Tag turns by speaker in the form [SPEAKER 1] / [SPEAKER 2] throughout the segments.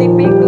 [SPEAKER 1] they make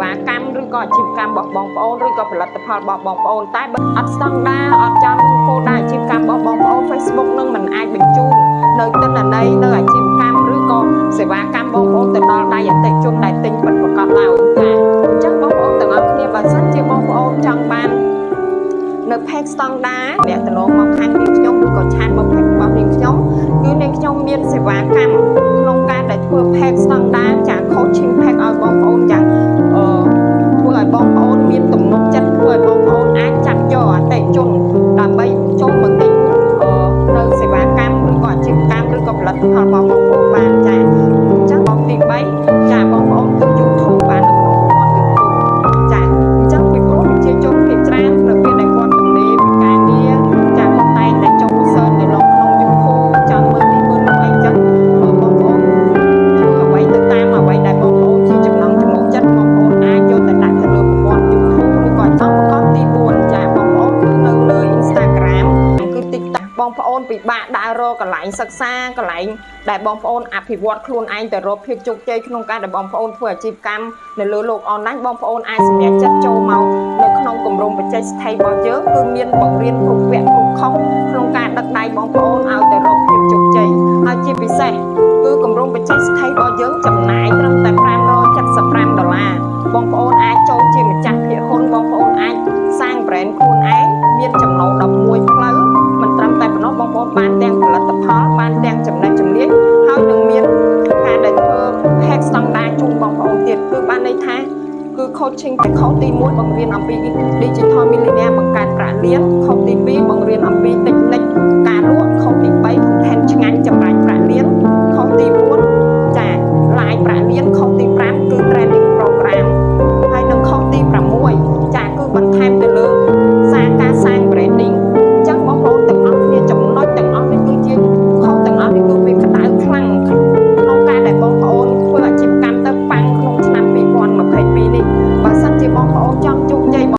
[SPEAKER 1] វាកម្មឬក៏អាជីវកម្មរបស់បងប្អូនឬក៏ផលិតផលរបស់បងប្អូនតែបើអត់ស្តង់ដារអត់ចំគោលដៅអាជីវកម្មរបស់បងប្អូន Facebook នឹងមិនអាចបញ្ជូននៅទិន្នន័យនៅអាជីវកម្មឬក៏សេវាកម្មបងប្អូនទៅដល់ដៃអតិថិជនដែលទិញពិតប្រាកដឡើយចាអញ្ចឹងបងប្អូនទាំងអស់គ្នាបើសិនជាបងប្អូនចង់បាននៅ page ស្តង់ដារអ្នកទៅមកមកខាងនាងខ្ញុំឬក៏ឆាតមក page របស់នាងខ្ញុំគឺនាងខ្ញុំមានសេវាកម្មក្នុងការដែលធ្វើ page ស្តង់ដា ឬក៏ផ បងប្អូនពិបាកដើររកកន្លែងសិក្សាកន្លែងដែលបងប្អូនអភិវឌ្ឍខ្លួនឯងទៅរកភាពជោគជ័យក្នុងការដែលបងប្អូនធ្វើអាជីវកម្មនៅលើโลกអនឡាញបងប្អូនអាចសម្រេចចិត្តចូលមកនៅក្នុងគម្រោងបច្ចេកស្ថិរបស់យើងគឺមានបង្រៀនគ្រប់វគ្គគ្រប់ខុសក្នុងការដឹកដៃបងប្អូនឲ្យទៅរកភាពជោគជ័យហើយជាពិសេសគឺគម្រោងបច្ចេកស្ថិរបស់យើងចំណាយត្រឹមតែ575ដុល្លារបងប្អូនអាចចូលជាម្ចាស់ភាគហ៊ុនបងប្អូនអាចសាង brand ខ្លួនឯងមានចំណូល11ផ្លូវ coaching តែខុសទី1បង្រៀនអំពី digital millionaire បង្កើតប្រាក់លានខុស